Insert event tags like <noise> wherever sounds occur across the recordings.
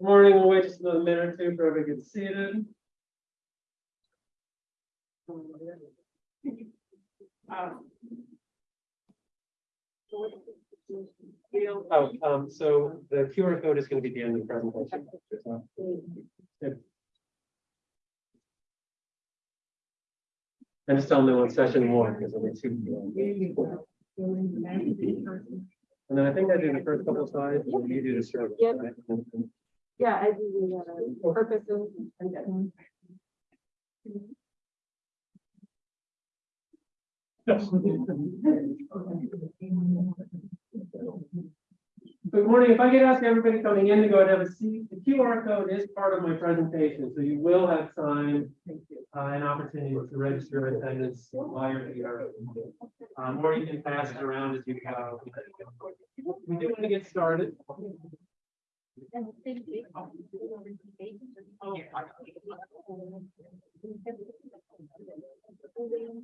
Morning, we'll wait just another minute or two for everybody to get seated. Oh, um, so the QR code is gonna be the end of the presentation. Yep. I'm just telling them on session one, because only two. And then I think I do the first couple of slides, and you do the service. Yep. right? Yeah, I do the uh, purposes and then. Good morning. If I could ask everybody coming in to go and have a seat, the QR code is part of my presentation, so you will have time. Uh, an opportunity to register attendance while you're here. Um, or you can pass it around as you go. We do want to get started.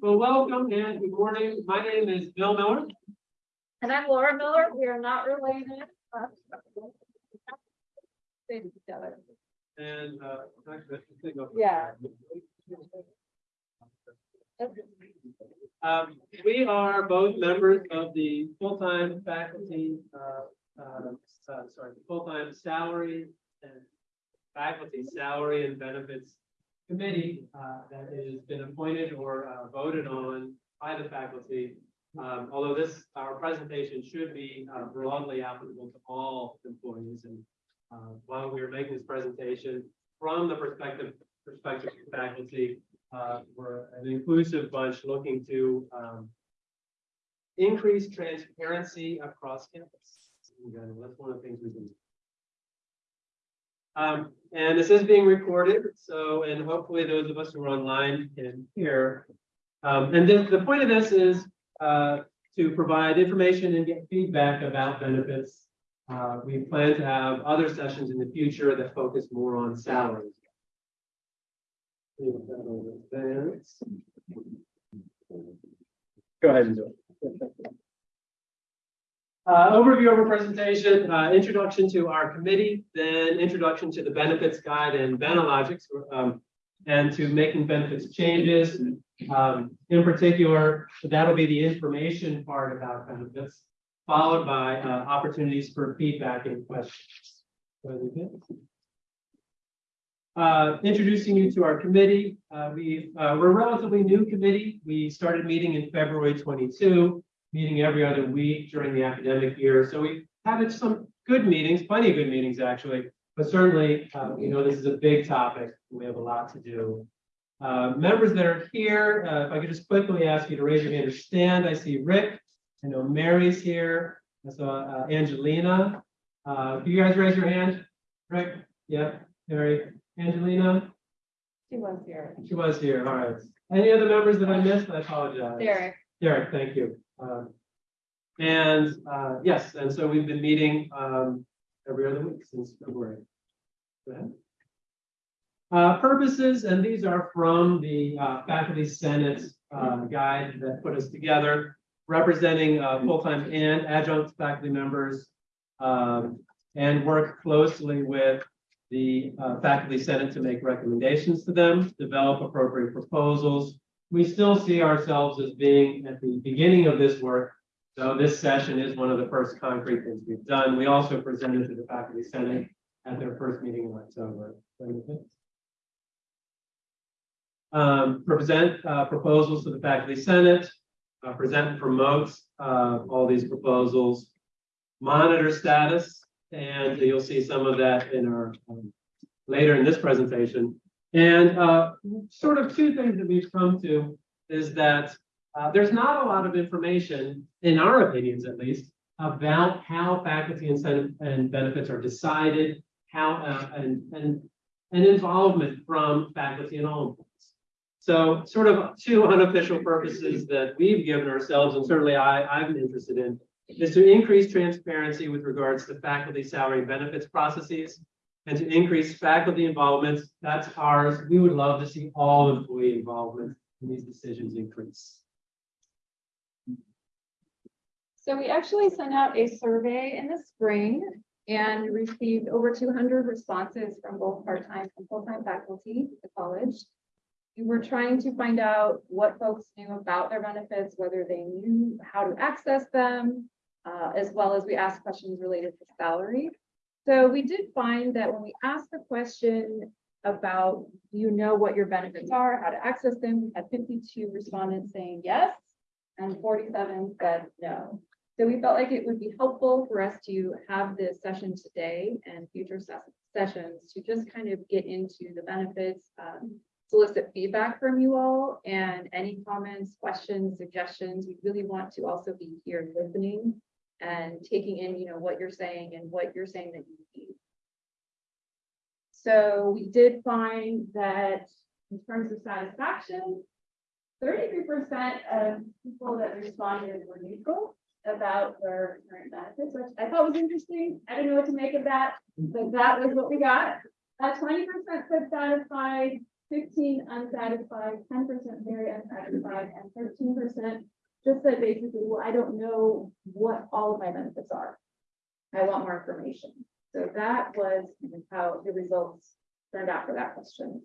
Well, welcome and good morning. My name is Bill Miller. And I'm Laura Miller. We are not related. Say to each other. And, uh, actually, I think I'll- Yeah. Um, we are both members of the full-time faculty, uh, uh, uh, sorry, full-time salary and faculty salary and benefits committee, uh, that has been appointed or, uh, voted on by the faculty. Um, although this, our presentation should be, uh, broadly applicable to all employees and, uh, while we are making this presentation from the perspective, perspective of faculty, uh, we're an inclusive bunch looking to, um, increase transparency across campus. Again, that's one of the things we do. Um, and this is being recorded, so, and hopefully those of us who are online can hear. Um, and then the point of this is, uh, to provide information and get feedback about benefits. Uh, we plan to have other sessions in the future that focus more on salaries. Leave that over there. Go ahead and do it. Uh, overview of our presentation, uh, introduction to our committee, then introduction to the benefits guide and Benelogics, um, and to making benefits changes. Um, in particular, that'll be the information part about benefits, followed by, uh, opportunities for feedback and questions. Uh, introducing you to our committee, uh, we, uh, we're a relatively new committee. We started meeting in February twenty-two, meeting every other week during the academic year. So we've had some good meetings, plenty of good meetings, actually. But certainly, uh, you know, this is a big topic. We have a lot to do. Uh, members that are here, uh, if I could just quickly ask you to raise your hand or stand. I see Rick. I know Mary's here. I saw uh, Angelina. Uh, can you guys raise your hand? Rick? Yeah, Mary, Angelina? She was here. She was here, all right. Any other members that I missed? I apologize. Derek. Derek, thank you. Um, And, uh, yes, and so we've been meeting, um, every other week since February. Go ahead. Uh, purposes, and these are from the, uh, faculty senate, uh, guide that put us together, representing, uh, full-time and adjunct faculty members. Um, and work closely with the, uh, faculty senate to make recommendations to them, develop appropriate proposals, we still see ourselves as being at the beginning of this work. So this session is one of the first concrete things we've done. We also presented to the faculty senate at their first meeting in October. Um, present, uh, proposals to the faculty senate, uh, present and promote, uh, all these proposals. Monitor status, and you'll see some of that in our, um, later in this presentation. And uh, sort of two things that we've come to is that uh, there's not a lot of information, in our opinions at least, about how faculty incentive and benefits are decided, how uh, and and and involvement from faculty and all. So sort of two <laughs> unofficial purposes that we've given ourselves, and certainly I, I'm interested in, is to increase transparency with regards to faculty salary benefits processes and to increase faculty involvement. That's ours. We would love to see all employee involvement in these decisions increase. So we actually sent out a survey in the spring and received over two hundred responses from both part-time and full-time faculty at the college. We were trying to find out what folks knew about their benefits, whether they knew how to access them, uh, as well as we asked questions related to salary. So we did find that when we asked the question about, do you know what your benefits are, how to access them, we had fifty-two respondents saying yes, and forty-seven said no. So we felt like it would be helpful for us to have this session today and future ses- sessions to just kind of get into the benefits, um, solicit feedback from you all and any comments, questions, suggestions. We really want to also be here listening and taking in, you know, what you're saying and what you're saying that you need. So we did find that in terms of satisfaction, thirty-three percent of people that responded were neutral about their current benefits, which I thought was interesting. I don't know what to make of that, but that was what we got. Uh, twenty percent said satisfied, fifteen unsatisfied, ten percent very unsatisfied, and thirteen percent just said basically, well, I don't know what all of my benefits are. I want more information. So that was how the results turned out for that question.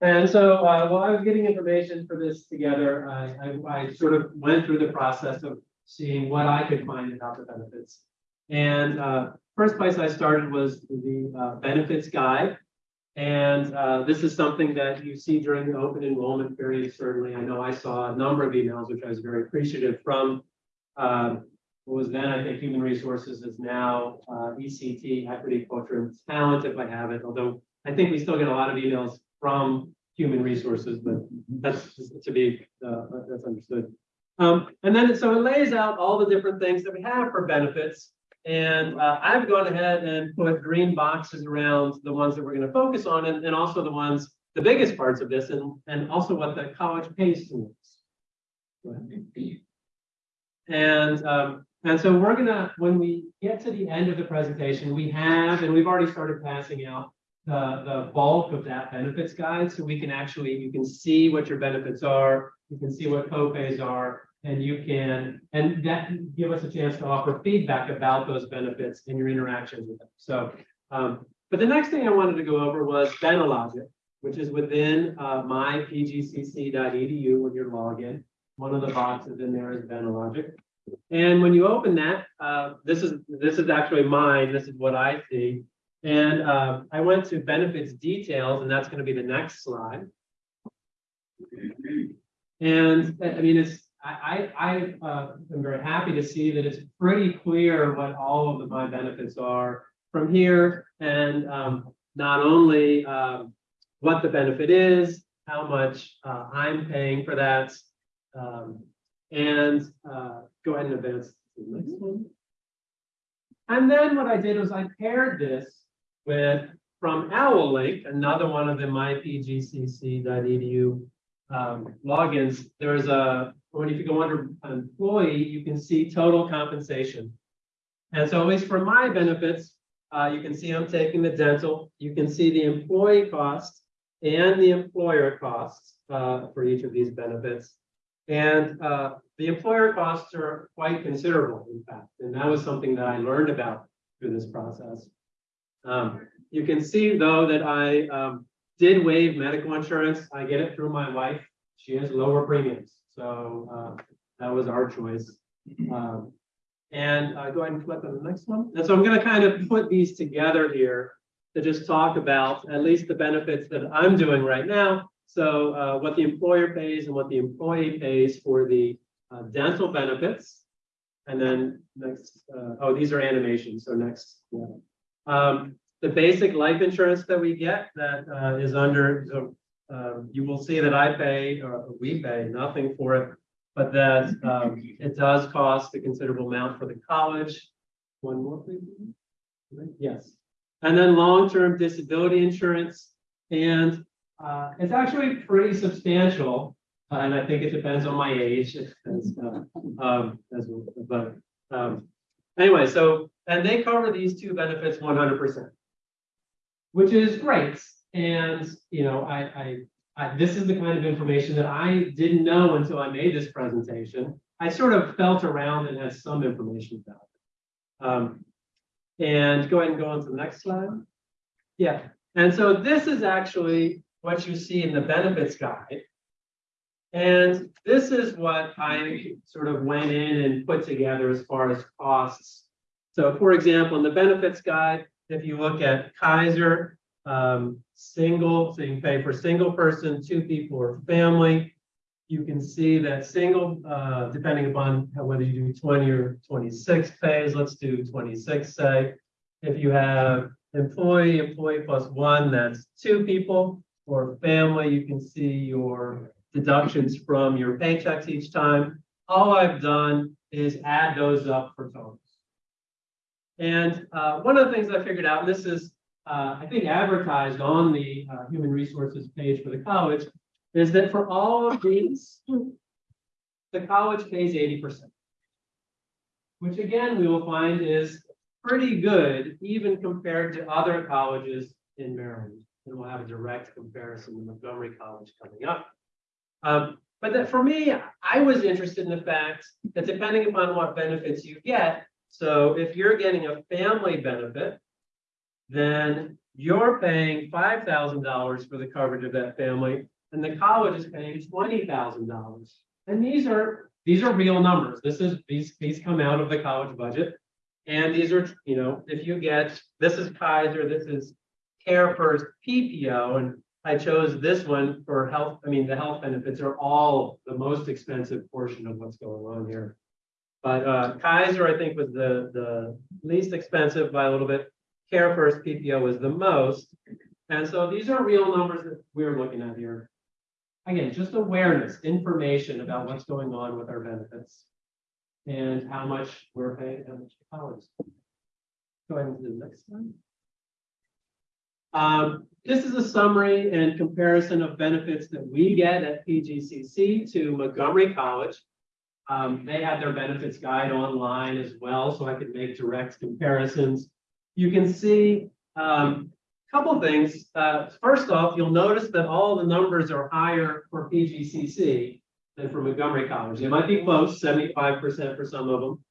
And so, uh, while I was getting information for this together, I, I, I sort of went through the process of seeing what I could find about the benefits. And, uh, first place I started was the, uh, benefits guide. And, uh, this is something that you see during the open enrollment period, certainly. I know I saw a number of emails, which I was very appreciative from, um, what was then, I think, Human Resources is now, uh, ECT, Equity, Culture, and Talent, if I have it, although I think we still get a lot of emails from human resources, but that's to be, uh, that's understood. Um, and then, so it lays out all the different things that we have for benefits. And, uh, I've gone ahead and put green boxes around the ones that we're gonna focus on and, and also the ones, the biggest parts of this and, and also what the college pays towards. And, um, and so we're gonna, when we get to the end of the presentation, we have, and we've already started passing out the, the bulk of that benefits guide, so we can actually, you can see what your benefits are, you can see what co-pays are, and you can, and that can give us a chance to offer feedback about those benefits and your interactions with them. So, um, but the next thing I wanted to go over was Benelogic, which is within, uh, mypgcc.edu when you're logged login. One of the boxes in there is Benelogic. And when you open that, uh, this is, this is actually mine, this is what I see. And uh, I went to benefits details, and that's going to be the next slide. And I mean, it's, I, I, uh, am very happy to see that it's pretty clear what all of the, my benefits are from here. And um, not only um, what the benefit is, how much uh, I'm paying for that. um, And uh, go ahead and advance to the next one. And then what I did was I paired this with, from OwlLink, another one of the mypgcc.edu um, logins, there's a, when if you go under employee, you can see total compensation. And so at least for my benefits, uh, you can see I'm taking the dental, you can see the employee cost and the employer costs, uh, for each of these benefits. And, uh, the employer costs are quite considerable, in fact, and that was something that I learned about through this process. Um, you can see though that I, um, did waive medical insurance. I get it through my wife. She has lower premiums, so, uh, that was our choice. Um, and, uh, go ahead and flip on the next one. And so I'm gonna kind of put these together here to just talk about at least the benefits that I'm doing right now. So, uh, what the employer pays and what the employee pays for the, uh, dental benefits. And then next, uh, oh, these are animations, so next, yeah. Um, the basic life insurance that we get that uh, is under, um, you will see that I pay, or we pay nothing for it. But that um, it does cost a considerable amount for the college. One more, please. Yes. And then long-term disability insurance. And uh, it's actually pretty substantial. uh, And I think it depends on my age. as, uh, um, as, but, um, anyway, so, and they cover these two benefits one hundred percent. Which is great. And, you know, I, I, I, this is the kind of information that I didn't know until I made this presentation. I sort of felt around and had some information about it. Um, and go ahead and go on to the next slide. Yeah, and so this is actually what you see in the benefits guide. And this is what I sort of went in and put together as far as costs. So for example, in the benefits guide, if you look at Kaiser, um, single, so you pay for single person, two people or family. You can see that single, uh, depending upon how- whether you do twenty or twenty-six pays, let's do twenty-six, say. If you have employee, employee plus one, that's two people. Or family, you can see your deductions from your paychecks each time. All I've done is add those up for totals. And uh, one of the things I figured out, and this is, uh, I think advertised on the uh, human resources page for the college, is that for all of these, the college pays eighty percent. Which again, we will find is pretty good, even compared to other colleges in Maryland. And we'll have a direct comparison with Montgomery College coming up. Um, but that for me, I was interested in the fact that depending upon what benefits you get, so if you're getting a family benefit, then you're paying five thousand dollars for the coverage of that family, and the college is paying twenty thousand dollars. And these are, these are real numbers. This is, these, these come out of the college budget. And these are, you know, if you get, this is Kaiser, this is CareFirst PPO, and I chose this one for health, I mean, the health benefits are all the most expensive portion of what's going on here. But uh, Kaiser, I think, was the, the least expensive by a little bit. CareFirst PPO is the most. And so these are real numbers that we're looking at here. Again, just awareness, information about what's going on with our benefits. And how much we're paying, how much college. Go ahead do the next one. Um, this is a summary and comparison of benefits that we get at PGCC to Montgomery College. Um, they had their benefits guide online as well, so I could make direct comparisons. You can see, um, a couple things. Uh, first off, you'll notice that all the numbers are higher for PGCC than for Montgomery College. They might be close, seventy-five percent for some of them.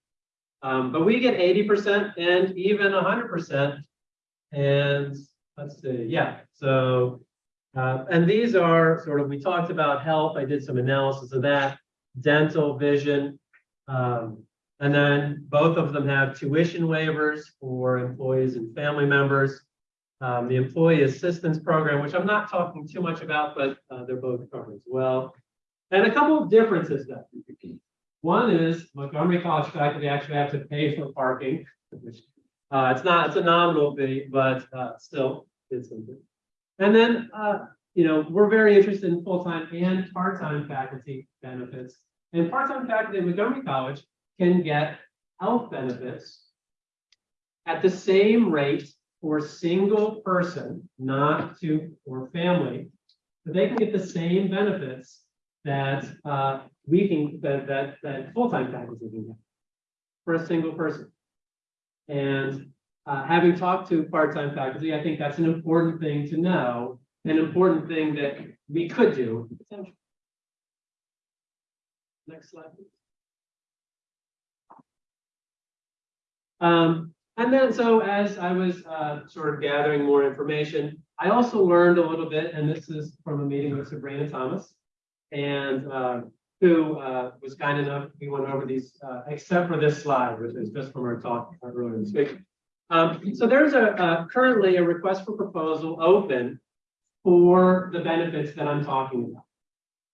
Um, but we get eighty percent and even hundred percent. And let's see, yeah, so, uh, and these are sort of, we talked about health. I did some analysis of that, dental, vision. Um, and then both of them have tuition waivers for employees and family members. Um, the employee assistance program, which I'm not talking too much about, but, uh, they're both covered as well. And a couple of differences that one is Montgomery College faculty actually have to pay for parking, which uh, it's not, it's a nominal fee, but uh, still, it's something. And then, uh, you know, we're very interested in full-time and part-time faculty benefits. And part-time faculty at Montgomery College can get health benefits at the same rate for single person, not two or family, but they can get the same benefits that uh, we can, that, that, that full-time faculty can get for a single person. And uh, having talked to part-time faculty, I think that's an important thing to know, an important thing that we could do. Next slide. please. Um, and then, so as I was uh, sort of gathering more information, I also learned a little bit, and this is from a meeting with Sabrina Thomas. And uh, who uh, was kind enough, we went over these, uh, except for this slide, which is just from our talk earlier this week. Um, so there's a, uh, currently a request for proposal open for the benefits that I'm talking about.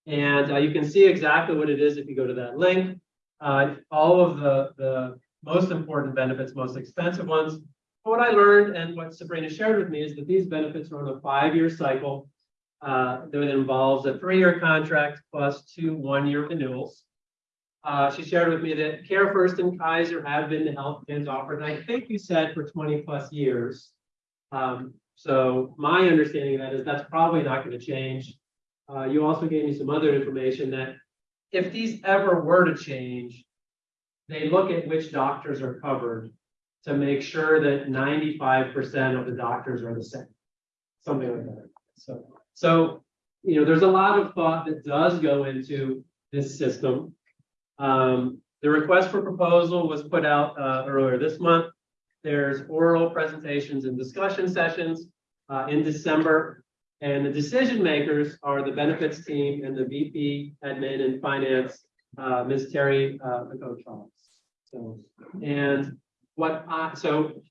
And uh, you can see exactly what it is if you go to that link. All of the, the most important benefits, most expensive ones. What I learned and what Sabrina shared with me is that these benefits are on a five-year cycle uh, that involves a three-year contract plus two one-year renewals. Uh, she shared with me that CareFirst and Kaiser have been the health plans offered, and I think you said for twenty plus years. Um, so my understanding of that is that's probably not going to change. Uh, you also gave me some other information that if these ever were to change, they look at which doctors are covered to make sure that ninety-five percent of the doctors are the same. Something like that. So, so you know, there's a lot of thought that does go into this system. Um, the request for proposal was put out, uh, earlier this month. There's oral presentations and discussion sessions, uh, in December. And the decision makers are the benefits team and the VP admin and finance, uh, Ms. Terry, uh, McCoach. So, and what I, so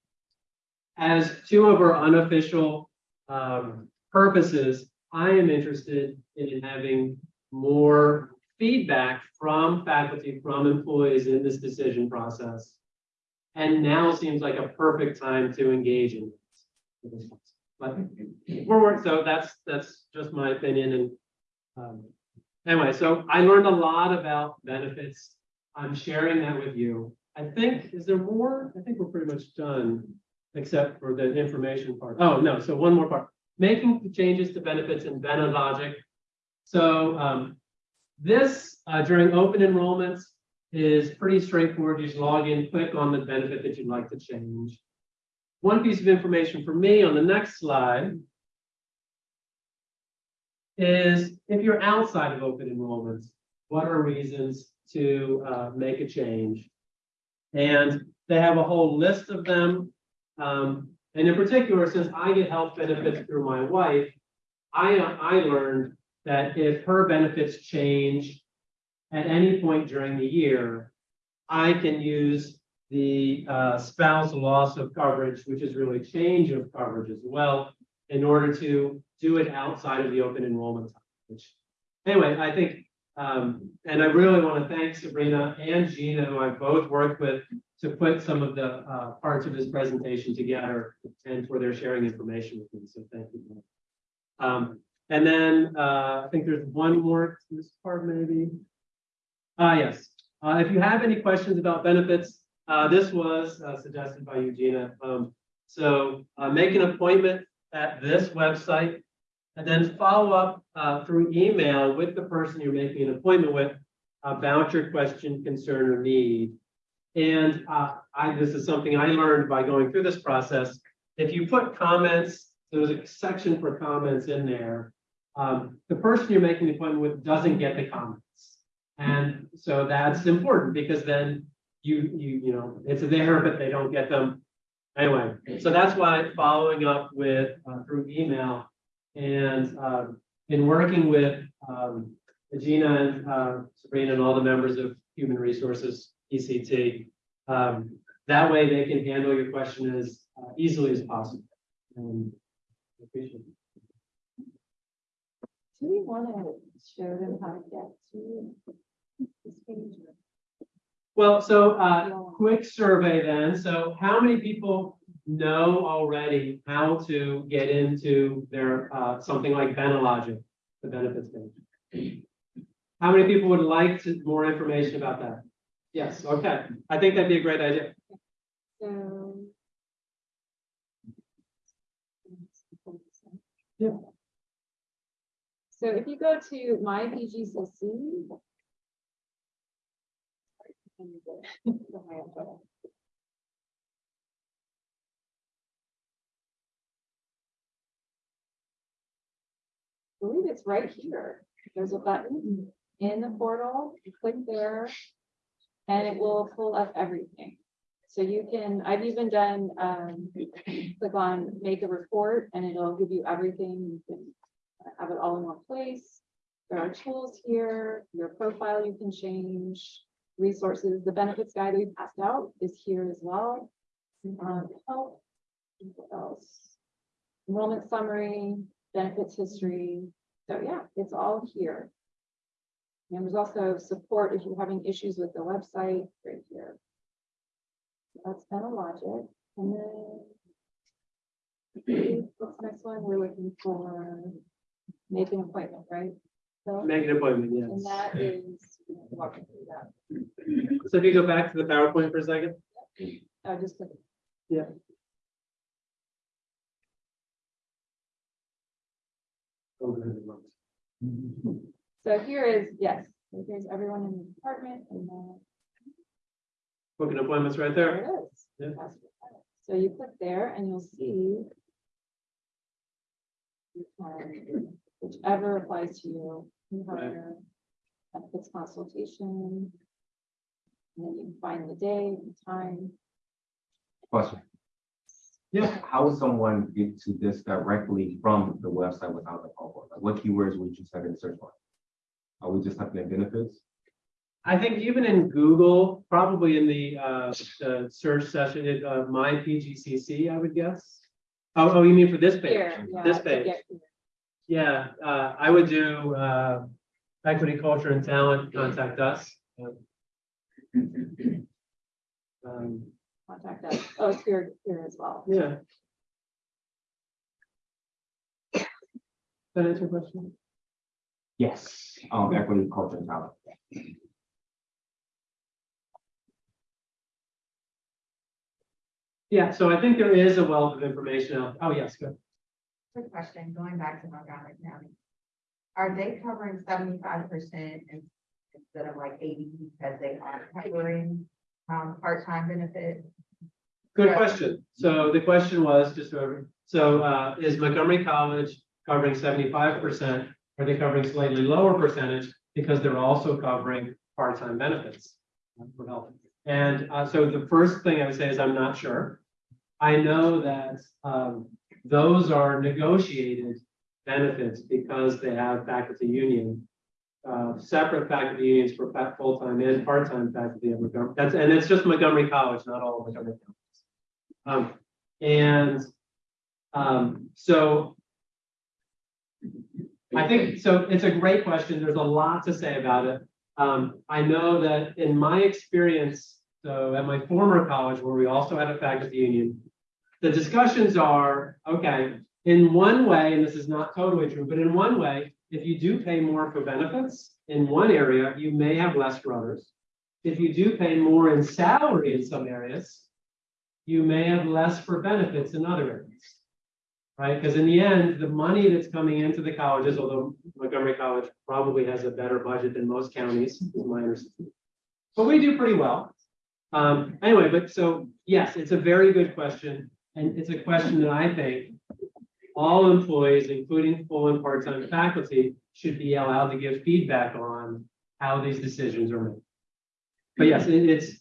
as two of our unofficial, um, purposes, I am interested in having more feedback from faculty, from employees in this decision process. And now seems like a perfect time to engage in this. But so that's, that's just my opinion and, um, anyway, so I learned a lot about benefits. I'm sharing that with you. I think, is there more? I think we're pretty much done, except for the information part. Oh, no, so one more part. Making changes to benefits in Logic. So, um, this, uh, during open enrollments is pretty straightforward. You just log in, click on the benefit that you'd like to change. One piece of information for me on the next slide is if you're outside of open enrollments, what are reasons to uh, make a change? And they have a whole list of them. Um, and in particular, since I get health benefits through my wife, I, I learned that if her benefits change at any point during the year, I can use the uh, spouse loss of coverage, which is really change of coverage as well, in order to do it outside of the open enrollment time. Which, anyway, I think, um, and I really want to thank Sabrina and Gina, who I've both worked with, to put some of the uh, parts of this presentation together and for their sharing information with me. So thank you. Um, and then uh, I think there's one more to this part, maybe. Ah, yes. Uh, if you have any questions about benefits, uh, this was uh, suggested by Eugenia. Um, so uh, make an appointment at this website and then follow up uh, through email with the person you're making an appointment with about your question, concern, or need. And uh, I, this is something I learned by going through this process. If you put comments, there's a section for comments in there. Um, the person you're making the appointment with doesn't get the comments. And so that's important because then you, you, you know, it's there, but they don't get them. Anyway, so that's why following up with, uh, through email and, um, in working with, um, Gina and, uh, Sabrina and all the members of Human Resources, ECT. Um, that way they can handle your question as uh, easily as possible. And I appreciate it. Do we want to show them how to get to this page? Well, so, uh, quick survey then. So how many people know already how to get into their, uh, something like Benelogic, the benefits page? How many people would like to, more information about that? Yes, okay. I think that'd be a great idea. So. Yeah. So if you go to my PGCC. <laughs> <laughs> believe it's right here. There's a button in the portal, you click there. And it will pull up everything. So you can, I've even done, um, click on make a report and it'll give you everything. You can have it all in one place. There are tools here, your profile you can change, resources, the benefits guide we passed out is here as well. Um, help, what else? Enrollment summary, benefits history. So yeah, it's all here. And there's also support if you're having issues with the website right here. That's kind of logic. And then. What's the next one? We're looking for make an appointment, right? So, Make an appointment, and yes. that is, walking through that. So if you go back to the PowerPoint for a second. I just click So here is, yes, so here's everyone in the department and then Booking appointments right there. there it is. Yeah. That's what- So you click there and you'll see. you can whichever applies to you. You have Right. your benefits consultation. And then you find the day, the time. Question. Yeah. How would someone get to this directly from the website without the phone? Like what keywords would you type in the search bar? Are we just typing in benefits? I think even in Google, probably in the, uh, the search session, it, uh, my PGCC, I would guess. Oh, oh, you mean for this page? Here, yeah, This page? get here. Yeah, uh, I would do, uh, equity, culture and talent, contact us. Um, Contact us. Oh, it's here, here as well. yeah. That answer your question? Yes. Um, equity, culture, and talent. Yeah, so I think there is a wealth of information out, oh, yes, good. Quick question, going back to Montgomery County. Are they covering seventy-five percent instead of like eighty because they are covering um part-time benefit? Good question. So the question was, just over, so uh, is Montgomery College covering seventy-five percent? Are they covering slightly lower percentage because they're also covering part-time benefits? For health. And uh, so the first thing I would say is I'm not sure. I know that um, those are negotiated benefits because they have faculty union. Uh, separate faculty unions for full-time and part-time faculty at Montgomery. That's, and it's just Montgomery College, not all of Montgomery County. Um, and, um, so. I think, so it's a great question. There's a lot to say about it. Um, I know that in my experience, so at my former college where we also had a faculty union. The discussions are, okay, in one way, and this is not totally true, but in one way, if you do pay more for benefits in one area, you may have less others. If you do pay more in salary in some areas, you may have less for benefits in other areas. Right? Because in the end, the money that's coming into the colleges, although Montgomery College probably has a better budget than most counties, is my understanding. But we do pretty well. Um, anyway, but so, yes, it's a very good question, and it's a question that I think all employees, including full and part-time faculty, should be allowed to give feedback on how these decisions are made. But yes, it- it's,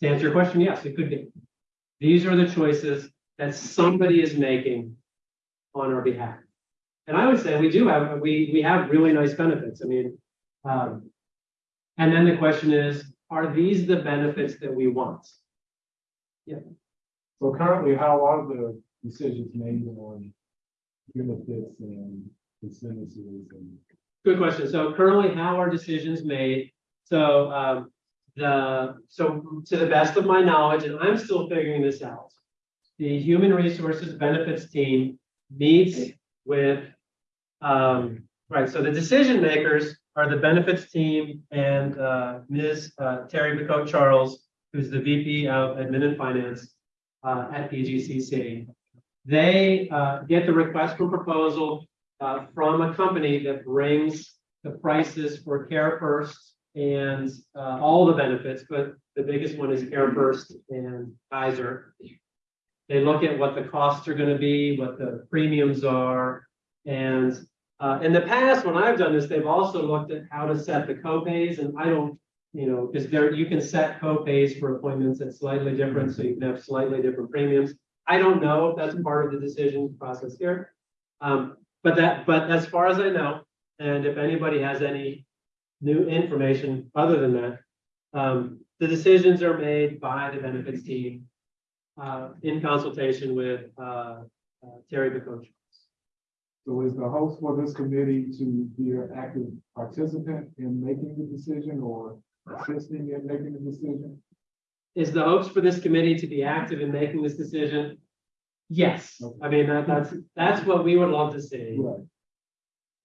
to answer your question, yes, it could be. These are the choices that somebody is making on our behalf. And I would say we do have, we, we have really nice benefits. I mean, um, and then the question is, are these the benefits that we want? Yeah. So currently, how are the decisions made on benefits and incentives and? Good question. So currently, how are decisions made? So, um, the, so to the best of my knowledge, and I'm still figuring this out. The Human Resources Benefits Team meets with, um, right, so the decision makers are the benefits team and, uh, Ms. uh, Terry Bacote Charles, who's the VP of Admin and Finance, uh, at PGCC. They, uh, get the request for proposal uh, from a company that brings the prices for CareFirst and, uh, all the benefits, but the biggest one is CareFirst and Kaiser. They look at what the costs are gonna be, what the premiums are, and, uh, in the past, when I've done this, they've also looked at how to set the copays, and I don't, you know, because there, you can set copays for appointments that's slightly different, so you can have slightly different premiums. I don't know if that's part of the decision process here. Um, but that, but as far as I know, and if anybody has any new information other than that, um, the decisions are made by the benefits team uh, in consultation with, uh, uh, Terry Bacote. So is the host for this committee to be an active participant in making the decision or assisting in making the decision? Is the hopes for this committee to be active in making this decision? Yes, I mean, that, that's, that's what we would love to see. Right.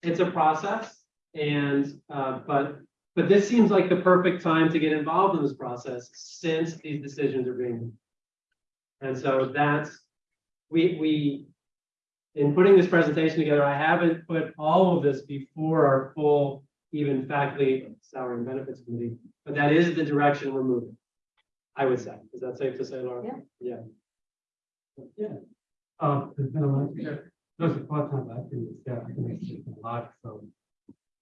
it's a process and, uh, but, but this seems like the perfect time to get involved in this process since these decisions are being. made. And so that's, we, we, in putting this presentation together, I haven't put all of this before our full, even faculty salary and benefits committee, but that is the direction we're moving. I would say, is that safe to say, Laura? Yeah. Yeah. Yeah. Um, Those are part-time, I think it's that, I think it's a lot, so.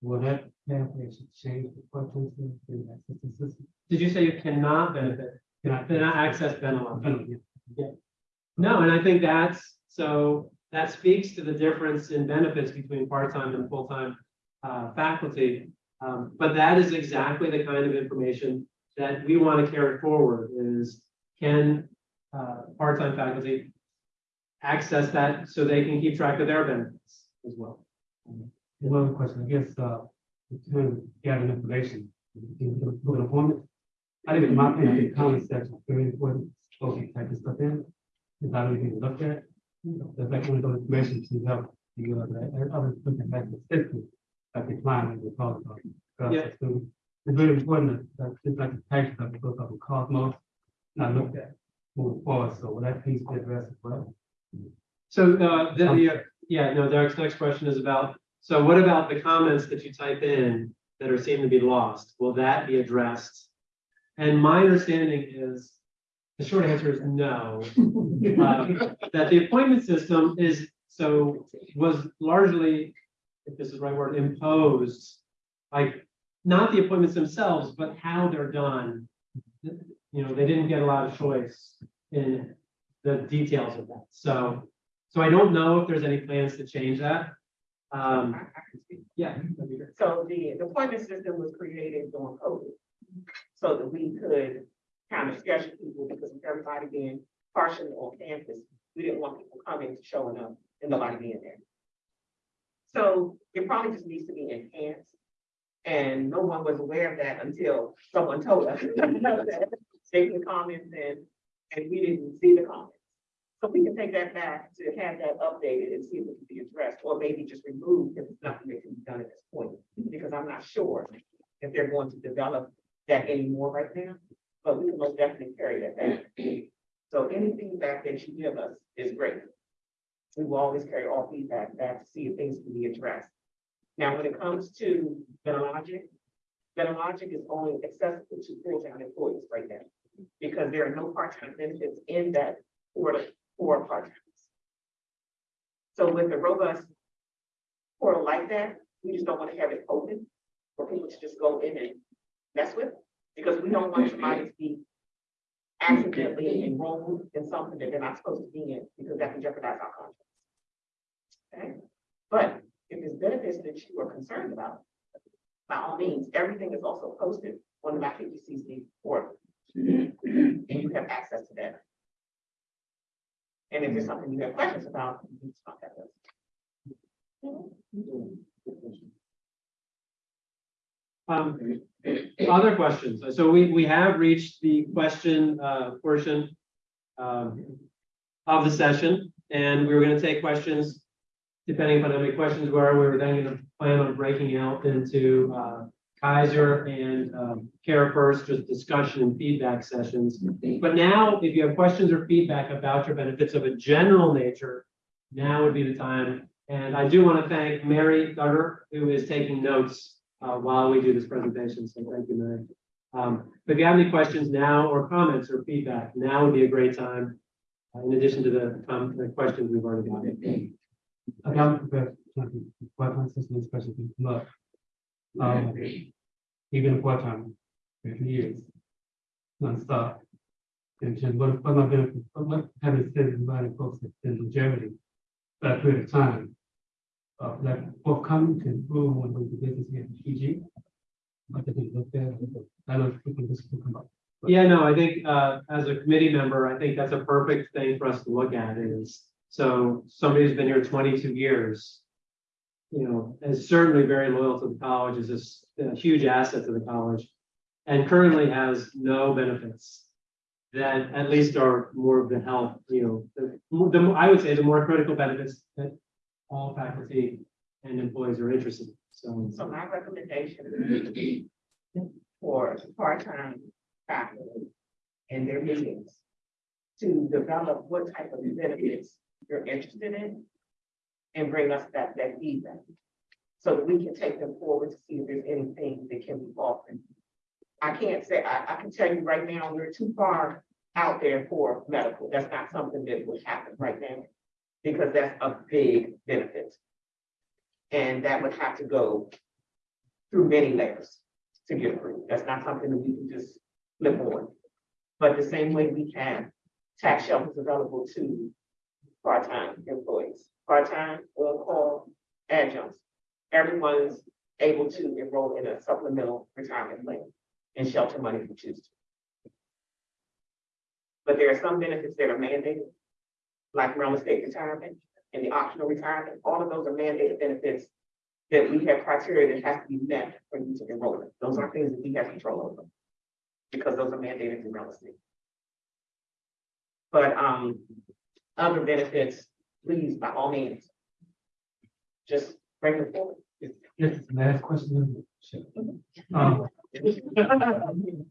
Will that pathway should change the the system? Did you say you cannot benefit, Can I? cannot access? Benelon, yeah. No, and I think that's, so that speaks to the difference in benefits between part-time and full-time uh, faculty. Um, but that is exactly the kind of information that we want to carry forward is can uh, part-time faculty access that so they can keep track of their benefits as well. One other question, I guess, uh, to gather information, to book an appointment. I think in my opinion, the comment section is very important, supposed to type this stuff in, if I to look at. There's like one of those information to help you, uh, that other looking back the system, like the climate, the cost of. Yeah. It's very important that, it's like the tax stuff, it goes up in Cosmos, not looked at moving forward, so will that piece be addressed as well? So uh, the, the, yeah, no, Derek's next question is about, so what about the comments that you type in that are seen to be lost? Will that be addressed? And my understanding is, the short answer is no. Uh, That the appointment system is, so was largely, if this is the right word, imposed. Like, not the appointments themselves, but how they're done. You know, they didn't get a lot of choice in the details of that, so. So I don't know if there's any plans to change that. Um, yeah. that'd be great. So the, the appointment system was created during COVID. So that we could kind of schedule people because of everybody being partially on campus. We didn't want people coming, showing up and nobody being there. So it probably just needs to be enhanced. And no one was aware of that until someone told us. that <laughs> They can comment and, and we didn't see the comments. So we can take that back to have that updated and see if it can be addressed, or maybe just removed if nothing that can be done at this point. Because I'm not sure if they're going to develop that anymore right now, but we can most definitely carry that back. So any feedback that you give us is great. We will always carry all feedback back to see if things can be addressed. Now, when it comes to Benelogic, Benelogic is only accessible to full-time employees right now. Because there are no part-time benefits in that for, for part-timers. So with a robust portal like that, we just don't want to have it open for people to just go in and mess with, because we don't want somebody to be accidentally enrolled in something that they're not supposed to be in, because that can jeopardize our contracts. Okay, but if there's benefits that you are concerned about, by all means, everything is also posted on the MAPCC portal. And you have access to that. And if there's something you have questions about, you can contact us. Um, other questions? So we, we have reached the question, uh, portion um, of the session, and we were gonna take questions. Depending upon how many questions were, we were then gonna plan on breaking out into, uh, Kaiser and, um, CareFirst, just discussion and feedback sessions. But now, if you have questions or feedback about your benefits of a general nature, now would be the time. And I do want to thank Mary Duggar, who is taking notes uh, while we do this presentation. So thank you, Mary. Um, If you have any questions now or comments or feedback, now would be a great time. uh, In addition to the, um, the questions we've already got. I come. Um, even for two years. Non-stop. And just what, what my benefit, what, what having said, inviting folks that in longevity, that period of time. Uh, like forthcoming to improve on the business in PG. I think look there, I know people just will come up. Yeah, no, I think, uh, as a committee member, I think that's a perfect thing for us to look at is, so somebody who's been here twenty-two years. You know, is certainly very loyal to the college, is a huge asset to the college. And currently has no benefits. That at least are more of the health, you know, the, the, I would say the more critical benefits that all faculty and employees are interested in, so. So my recommendation for part-time faculty and their meetings to develop what type of benefits you're interested in and bring us that, that feedback. So that we can take them forward to see if there's anything that can be offered. I can't say, I, I can tell you right now, we're too far out there for medical. That's not something that would happen right now. Because that's a big benefit. And that would have to go through many layers to get approved. That's not something that we can just flip on. But the same way we have tax shelters available to part-time employees, part-time, on-call, adjuncts. Everyone's able to enroll in a supplemental retirement plan and shelter money if you choose to. But there are some benefits that are mandated, like real estate retirement and the optional retirement. All of those are mandated benefits that we have criteria that has to be met for you to enroll in. Those are things that we have control over. Because those are mandated in real estate. But, um, other benefits, please, by all means. Just bring them forward. Yes, last question. Um, This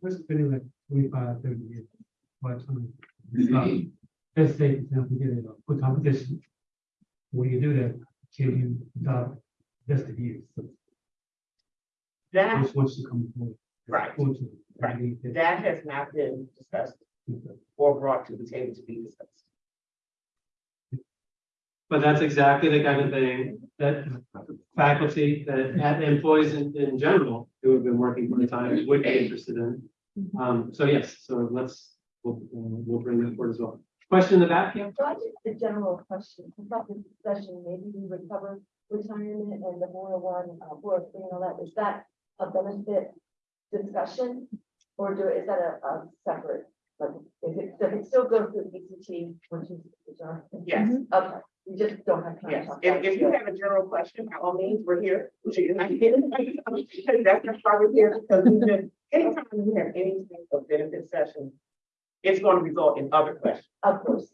has been like twenty-five, thirty years. Part time. Um, Let's say, for example, you get a full competition. When you do that, can you adopt just the years? So That, Which ones should come forward? right. Right. that has not been discussed or brought to the table to be discussed. But that's exactly the kind of thing that faculty, that had employees in, in general who have been working for part time would be interested in. Um, so yes, so let's, we'll, we'll bring that forward as well. Question in the back, yeah? So I just a general question, I thought this session, maybe we would cover retirement and the four oh one, uh, four oh three and all that, is that a benefit discussion? Or do, is that a, a separate, like, if it, does it still go through ECT, which is, which are, Yes, okay, we just don't have time to yes. talk If, about if you it. have a general question, by all means, we're here. You're not here. That's just why we're here, because we've been, anytime we have any type of benefit session, it's going to result in other questions. Of course.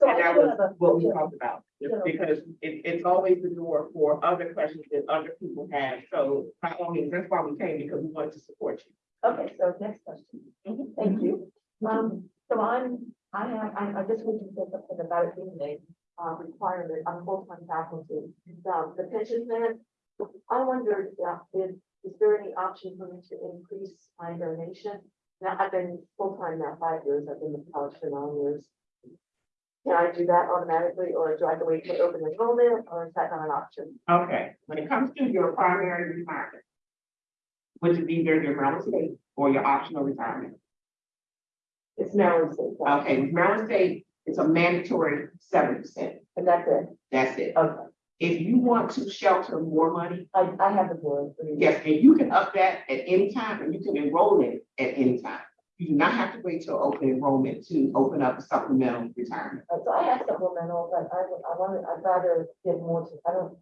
So I And that do was a. what we talked about. general- Because it, it's always the door for other questions that other people have. So by all means, that's why we came, because we wanted to support you. Okay, so next question. Mhm. Thank you. Um, so I'm, I have, I, I just want to say something about it being uh, requirement, I'm full-time faculty. Um, the pension plan, I wondered, uh, if, is there any option for me to increase my donation? Now, I've been full-time now five years, I've been in college for nine years. Can I do that automatically, or do I have to wait for open enrollment, or is that not an option? Okay, when it comes to your primary retirement, which is either your Maryland State or your optional retirement. It's now, Okay, with Maryland State, it's a mandatory seven percent. and that's it, That's it. okay, If you want to shelter more money, I, I have the board. yes, and you can up that at any time and you can enroll in it at any time. You do not have to wait till open enrollment to open up a supplemental retirement Uh, So I have supplemental, but I, would- I want, I'd rather give more to, I don't,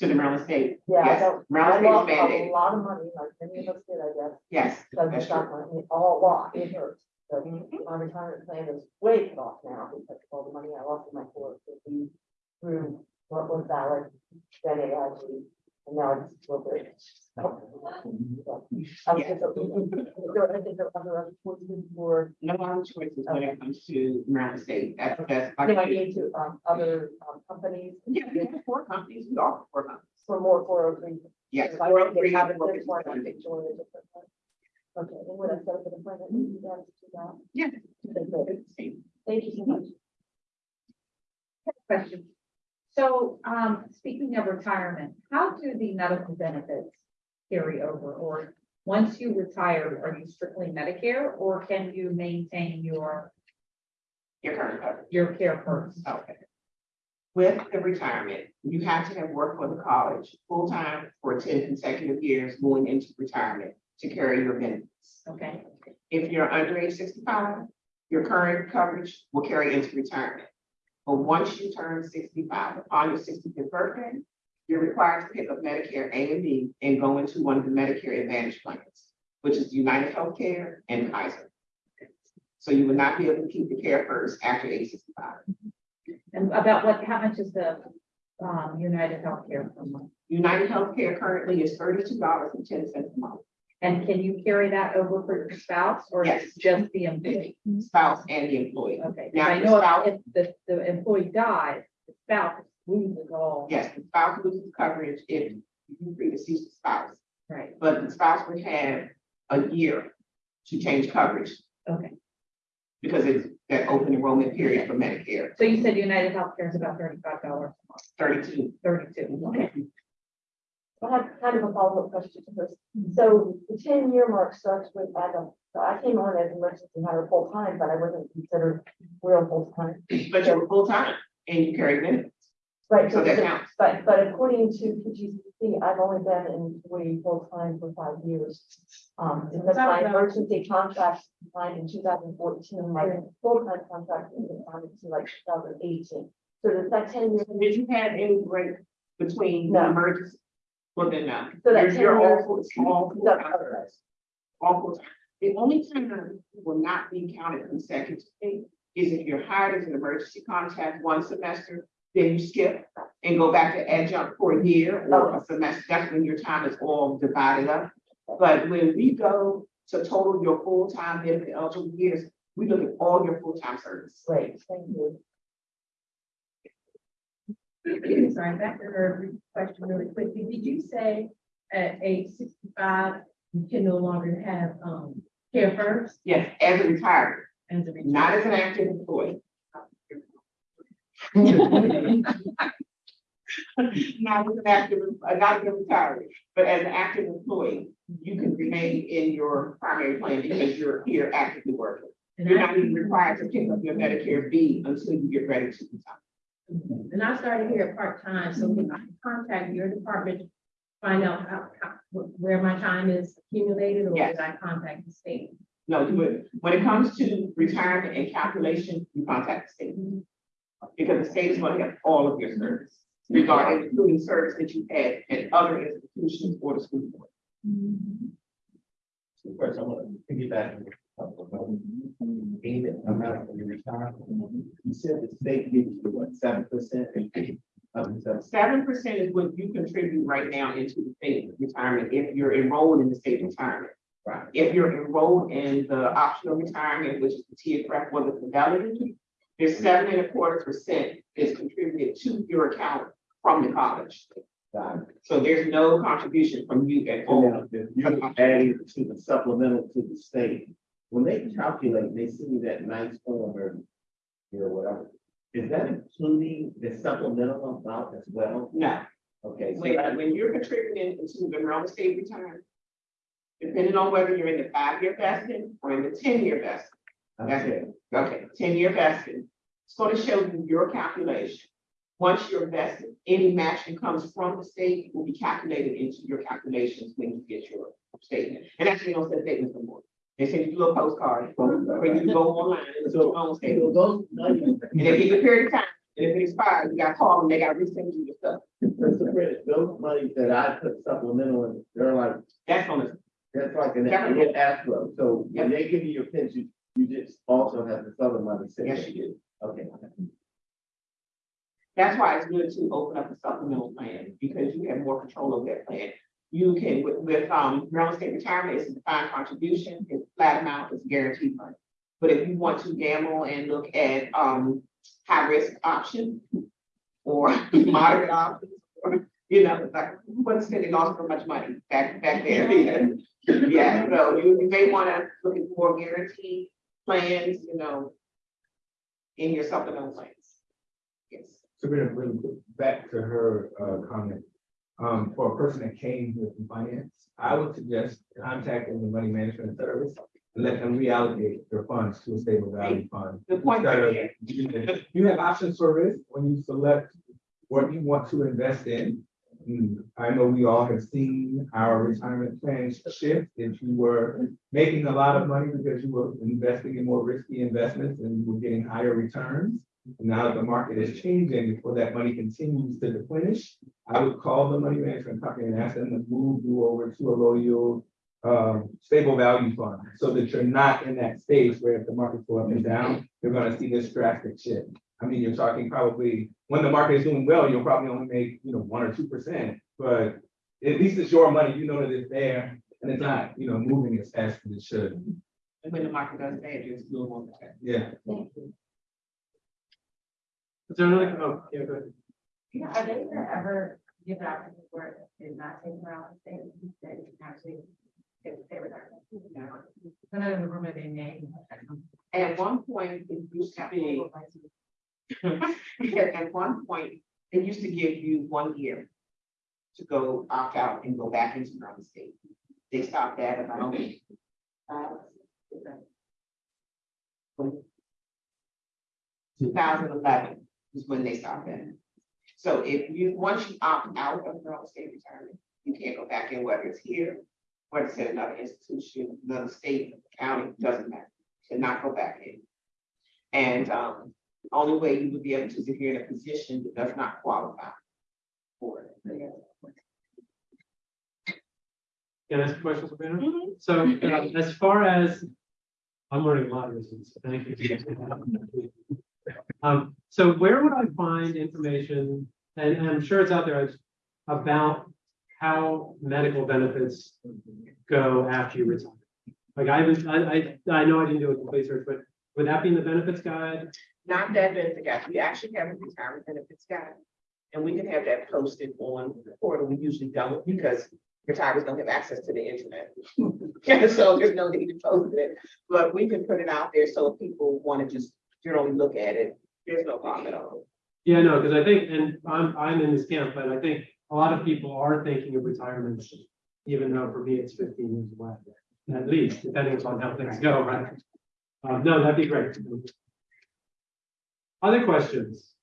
to the Maryland State. yeah, I Yes, don't. I Maryland State is lost a mandated. lot of money, like many of us did, I guess, Yes, because I that's got true. my, all lot, it hurts. So Mhm. my retirement plan is way cut off now because of all the money I lost in my four fifty through what was VALIC, then AIG, and now it's still there. I was just, is there that other other choices for, No other choices when it comes to Maryland State. That's, that's. I I need to, um, other, um, companies Yeah, we have four companies, we offer four companies. for more four oh three? Yes. If I four oh three, have it four one, I fifty-seven. think join a different one. Okay, and when I set up an appointment, you guys that. Yeah. Thank you so much. Question. So, um, speaking of retirement, how do the medical benefits carry over? Or once you retire, are you strictly Medicare or can you maintain your, Your current coverage. your CareFirst? Okay. With the retirement, you have to have worked for the college full-time for ten consecutive years going into retirement to carry your benefits. Okay, If you're under age sixty-five, your current coverage will carry into retirement. But once you turn sixty-five, upon your sixty-fifth birthday, you're required to pick up Medicare A and B and go into one of the Medicare Advantage plans, which is United Healthcare and Kaiser. So you will not be able to keep the CareFirst after age sixty-five. and about what, how much is the, um, United Healthcare per month? United Healthcare currently is thirty-two dollars and ten cents a month, And can you carry that over for your spouse or Yes. is it just the employee? spouse and the employee. Okay, Now, I the know spouse- if the, the employee dies, the spouse loses all. Yes, the spouse loses coverage if you predecease the spouse, Right, but the spouse would have a year to change coverage. okay. because it's that open enrollment period for Medicare, So you said United Healthcare is about thirty-five dollars a month, thirty-two. thirty-two, okay. I have kind of a follow-up question to this. So the ten-year mark starts with, I don't, so I came on as emergency hire full-time, but I wasn't considered real full-time. But you're full-time and you carry benefits, Right, so that counts. But, but according to PGCC, I've only been in employee full-time for five years. Um, because my emergency contract signed in two thousand fourteen, my full-time contract was signed in like two thousand eighteen. So does that ten years? Did you have any break between No. emergency? Well, then, no. So that You're, 10 you're all, years- full- all That's full-time. correct. all full time. The only time you will not be counted consecutively is if you're hired as an emergency contact one semester, then you skip and go back to adjunct for a year or a oh. semester. That's when your time is all divided up. But when we go to total your full-time benefit eligible years, we look at all your full-time service. Great, thank you. Sorry, back to her question really quickly. Did you say at age sixty-five, you can no longer have, um, CareFirst Yes, as a retired, as a not as an active employee. Not as an active, uh, not as a retiree, but as an active employee, you can remain in your primary plan because you're here actively working. And You're I- not even required to pick up your Medicare B until you get ready to retire. And I started here part-time, so when I contact your department, find out how, how, where my time is accumulated, or Yes. did I contact the state? No, you would, when it comes to retirement and calculation, you contact the state. Because the state is going to have all of your service, regarding including service that you had at other institutions or the school board. First, I want to piggyback. Payment amount when you retire. You said the state gives you what, seven percent? Seven percent is what you contribute right now into the state retirement if you're enrolled in the state retirement. Right. If you're enrolled in the optional retirement, which is the TIAA-CREF or the fidelity, there's seven and a quarter percent is contributed to your account from the college. So there's no contribution from you at all. You're adding to the supplemental to the state, when they calculate, they see that nice form or or whatever. Is that including the supplemental amount as well? No, Okay, so when, that, when you're contributing into the Monroe State retirement, depending on whether you're in the five-year vesting or in the ten-year vesting, that's okay, it. Okay, ten-year vesting. It's going to show you your calculation. Once you're vested, any matching comes from the state will be calculated into your calculations when you get your statement. And actually, don't send statements no more. They send you a little postcard, where you can go online and look at your own so statement. those money. And they give you a period of time, and if it expires, you got to call them, they got to resend you your stuff. Mr. Bennett, those monies that I put supplemental in, they're like, That's on the, that's like an Definitely. an escrow. So when they give you your pension, you just also have the other money. sitting yes, you do. Okay. That's why it's good to open up a supplemental plan, because you have more control of that plan. You can, with, with, um, Maryland State Retirement, it's a defined contribution, it's flat amount, it's guaranteed money. But if you want to gamble and look at, um, high risk option or <laughs> moderate options, or, you know, like, who wouldn't spend it all so much money back, back there? <laughs> Yeah, Yeah, so you, you may wanna look at more guaranteed plans, you know, in your supplemental plans. Yes. Sabrina, really quick, back to her uh comment. Um, for a person that came with finance, I would suggest contacting the money management service. And let them reallocate their funds to a stable value fund. Good point, Instead of- <laughs> You have options for risk when you select what you want to invest in. Hmm, I know we all have seen our retirement plans shift. If you were making a lot of money because you were investing in more risky investments and you were getting higher returns. Now that the market is changing, before that money continues to deplenish, I would call the money management company and ask them to move you over to a low yield um, stable value fund, so that you're not in that space where if the markets go up and down, you're gonna see this drastic shift. I mean, you're talking probably, when the market is doing well, you'll probably only make, you know, one or two percent, but at least it's your money, you know that it's there, and it's not, you know, moving as fast as it should. And when the market does bad, you're still on the track. Yeah. Is there another, oh, yeah, go ahead. Yeah, are they gonna ever give out to where it's not taken out, they, they actually, they, they were. None of the room of their name. At one point, it used to be, at at one point, it used to give you one year to go opt out and go back into another state. They stopped that about. Two thousand eleven is when they stopped that. So if you, once you opt out of your own state retirement, you can't go back in, whether it's here, whether it's in another institution, another state, county, doesn't matter, cannot go back in. And, um, the only way you would be able to is if you're in a position that does not qualify for it. Can I ask a question, Sabrina? So uh, as far as, I'm learning a lot of this, thank you. <laughs> Um, so where would I find information, and and I'm sure it's out there, about how medical benefits go after you retire? Like I I, I, I know I didn't do a complete search, but would that be in the benefits guide? Not that benefit guide, we actually have a retirement benefits guide. And we can have that posted on the portal, we usually don't, because retirees don't have access to the internet. <laughs> So there's no need to post it, but we can put it out there, so people want to just generally look at it, there's no problem at all. Yeah, no, because I think, and I'm, I'm in this camp, but I think a lot of people are thinking of retirement, even though for me it's fifteen years away, at least, depending upon how things go, right? Um, no, that'd be great. Other questions?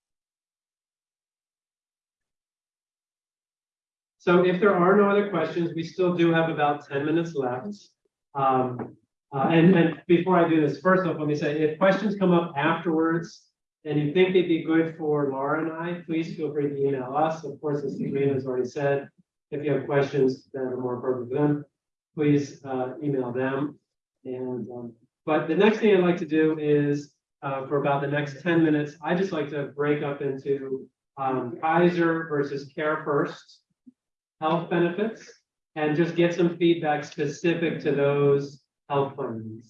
So if there are no other questions, we still do have about ten minutes left. Um, uh, and, and before I do this, first off, let me say, if questions come up afterwards, and you think they'd be good for Laura and I, please feel free to email us. Of course, as Sabrina has already said, if you have questions that are more appropriate for them, please uh, email them. And, um, but the next thing I'd like to do is, uh, for about the next ten minutes, I just like to break up into um, Kaiser versus CareFirst health benefits, and just get some feedback specific to those health plans.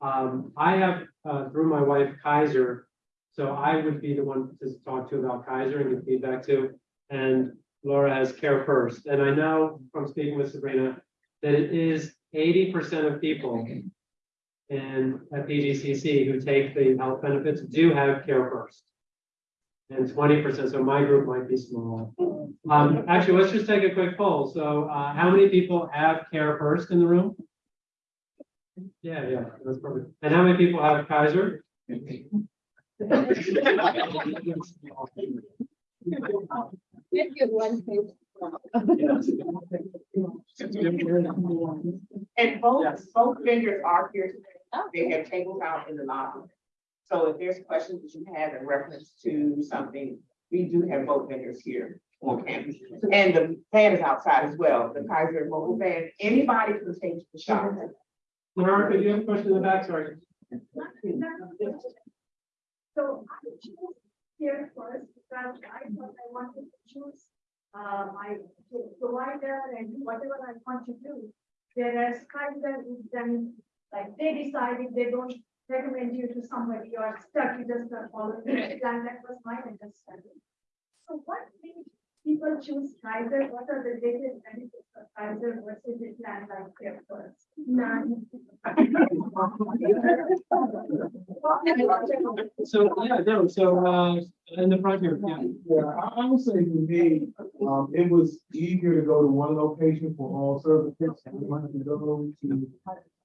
Um, I have, uh, through my wife Kaiser, so I would be the one to talk to about Kaiser and give feedback to. And Laura has CareFirst, and I know from speaking with Sabrina that it is eighty percent of people in at PGCC who take the health benefits do have CareFirst. And twenty percent, so my group might be small. Um, actually, let's just take a quick poll. So, uh, how many people have CareFirst in the room? Yeah, yeah, that's perfect. And how many people have Kaiser? <laughs> And both, Yes. both vendors are here today. Oh. They have tables out in the lobby. So if there's questions that you have in reference to something, we do have both vendors here on campus. And the van is outside as well, the Kaiser mobile van, anybody can take the shop. Laura, could you have a question in the back? Sorry. So I choose CareFirst because I thought I wanted to choose uh, my provider and whatever I want to do. Whereas Kaiser is then, like, they decided they don't recommend you to somebody, you are stuck, you just not follow plan, that was my understanding. So what made people choose Kaiser, what are the latest benefits of Kaiser versus the plan like CareFirst? None. So, yeah, no, so, uh, in the front here, yeah. Yeah, I, I would say for me, um, it was easier to go to one location for all services. than it was to go to,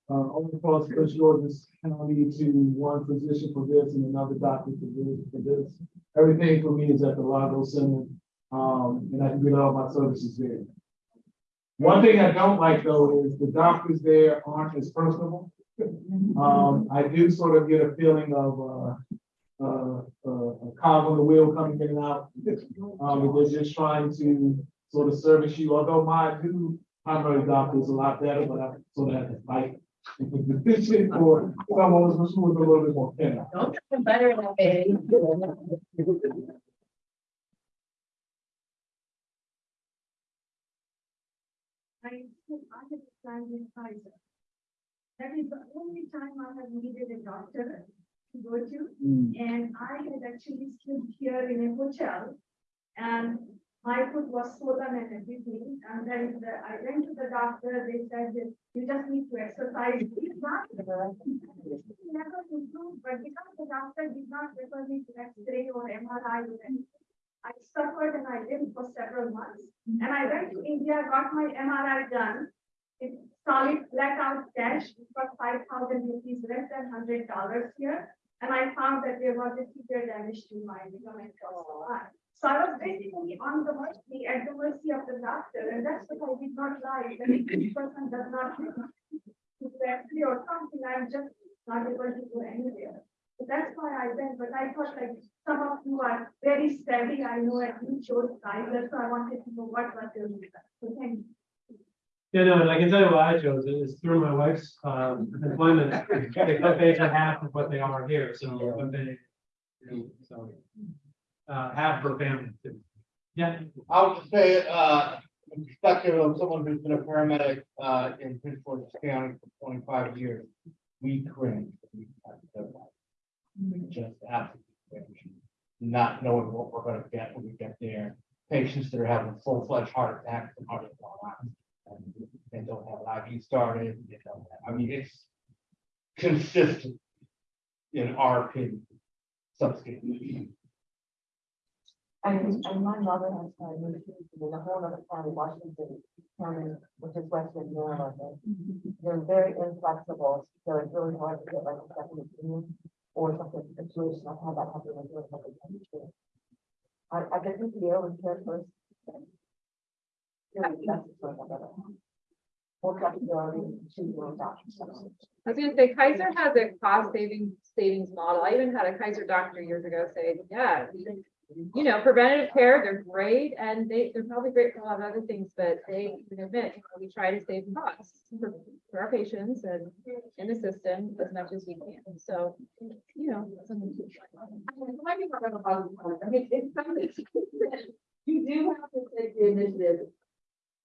uh, all across Prince George's County to one physician for this and another doctor for this, for this. Everything for me is at the Largo Center, um, and I can get all my services there. One thing I don't like though is the doctors there aren't as personable. Um, I do sort of get a feeling of, uh, uh, uh, a cog on the wheel coming in and out. Um, they're just trying to sort of service you, although my new primary doctor is a lot better, but I sort of have to fight. <laughs> A little bit more. Don't better than me. I, I have planned in Kaiser. That is the only time I have needed a doctor to go to, mm. and I had actually slept here in a hotel. And my foot was swollen and everything, and then the- I went to the doctor, they said that you just need to exercise. It's not- <laughs> Never improved. but because the doctor did not refer me to X-ray or MRI or anything, I suffered and I lived for several months. Mm-hmm. And I went to India, got my MRI done. It's solid blackout cash for five thousand rupees, less than hundred dollars here. And I found that there was a severe damage to my ligament eye. So I was basically on the mercy, at the mercy of the doctor, and that's what I did not like. That if this person does not to X-ray or something, I'm just not able to go anywhere. So that's why I went, but I thought like some of you are very savvy, I know at you chose Kaiser, so I wanted to know what was your, reason. so thank you. Yeah, no, and I can tell you why I chose it. it is through my wife's um employment. They co-pays are half of what they are here, so what they. you know, So. Uh, half per family. Yeah, I would just say, uh, from the perspective of someone who's been a paramedic, uh, in Prince George's County for twenty-five years, we cringe. we have to go back. We Just absolutely not knowing what we're gonna get when we get there. Patients that are having full-fledged heart attacks and heart attacks. and They don't have an IV started, they don't have, I mean, it's consistent in our opinion. Subscription. And, and my mother has, uh, moved to in a whole other county, Washington, um, County, which is Western Maryland. Mm-hmm. They're very inflexible, so it's really hard to get like a second opinion or something, situation, I've had that happen with a couple of times. I, I guess if you would care doctor. I was gonna say Kaiser has a cost saving savings model. I even had a Kaiser doctor years ago say, yeah. You know, preventative care, they're great and they, they're probably great for a lot of other things, but they even admit, you know, we try to save costs. For for our patients and in the system as much as we can, so, you know. to- you do have to take the initiative.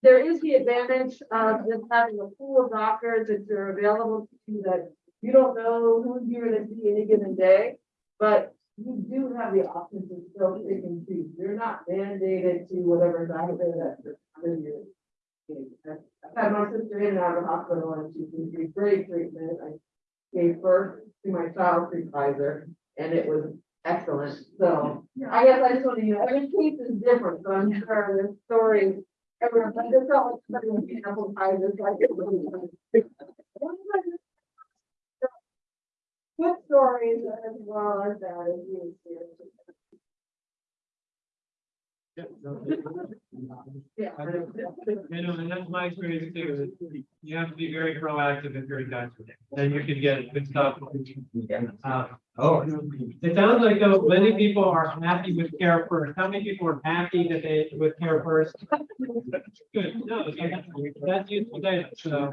There is the advantage of just having a pool of doctors that are available to you that you don't know who you're gonna see any given day. But you do have the option to still pick and choose. You're not mandated to whatever doctor that you're. I've had my sister in and out of hospital and she's been great treatment. I gave birth to my child Kaiser and it was excellent. So I guess I just want to, you know, every case is different, so I'm sure the story. Everyone, but this all, example, Kaiser, like. it was- Good stories as well as that is really serious. Yeah. You know, and that's my experience too, is you have to be very proactive if you're a doctor, then you can get good stuff. Uh, Oh. It sounds like though, many people are happy with CareFirst, how many people are happy that they, with CareFirst? Good, no, that's, that's useful data, so.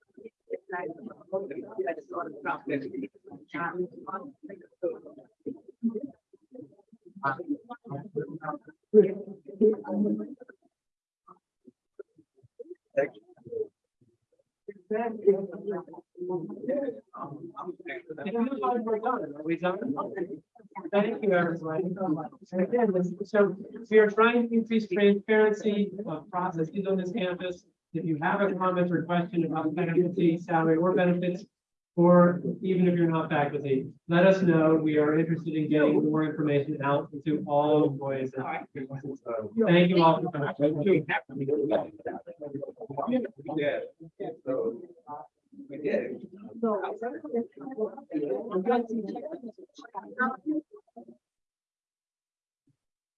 Thank you, everybody. So we are trying to increase transparency of processes on this campus. If you have a comment or question about faculty salary or benefits, or even if you're not faculty, let us know. We are interested in getting more information out to all employees. Thank you all. for coming. Yeah. So, We did.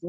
So.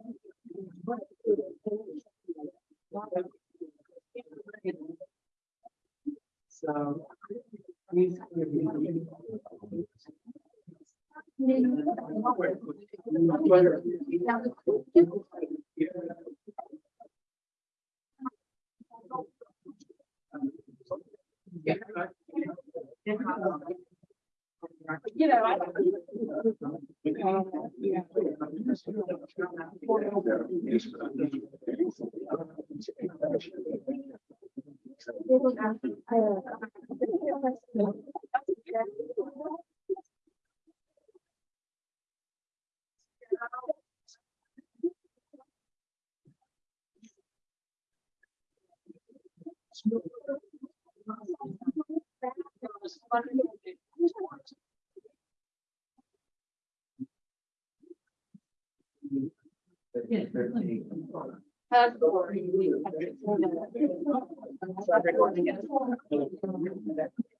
Doug. Sorry, recording it.